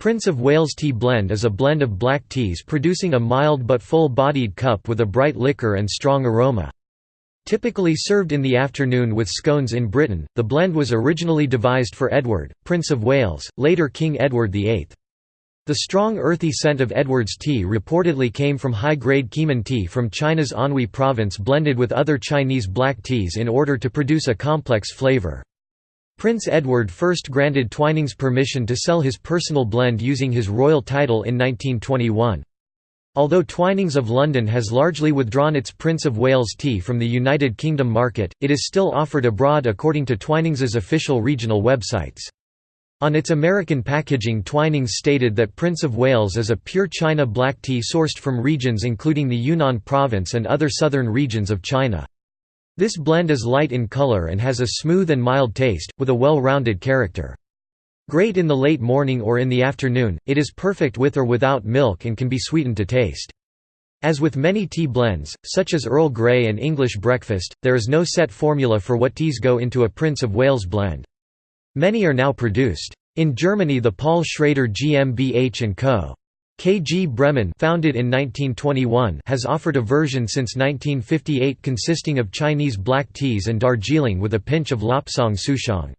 Prince of Wales Tea Blend is a blend of black teas producing a mild but full-bodied cup with a bright liquor and strong aroma. Typically served in the afternoon with scones in Britain, the blend was originally devised for Edward, Prince of Wales, later King Edward VIII. The strong earthy scent of Edward's tea reportedly came from high-grade Keemun tea from China's Anhui province blended with other Chinese black teas in order to produce a complex flavor. Prince Edward first granted Twinings permission to sell his personal blend using his royal title in 1921. Although Twinings of London has largely withdrawn its Prince of Wales tea from the United Kingdom market, it is still offered abroad according to Twinings's official regional websites. On its American packaging Twinings stated that Prince of Wales is a pure China black tea sourced from regions including the Yunnan province and other southern regions of China. This blend is light in color and has a smooth and mild taste, with a well-rounded character. Great in the late morning or in the afternoon, it is perfect with or without milk and can be sweetened to taste. As with many tea blends, such as Earl Grey and English breakfast, there is no set formula for what teas go into a Prince of Wales blend. Many are now produced. In Germany the Paul Schrader GmbH & Co. KG Bremen founded in 1921 has offered a version since 1958 consisting of Chinese black teas and Darjeeling with a pinch of Lapsang Souchong.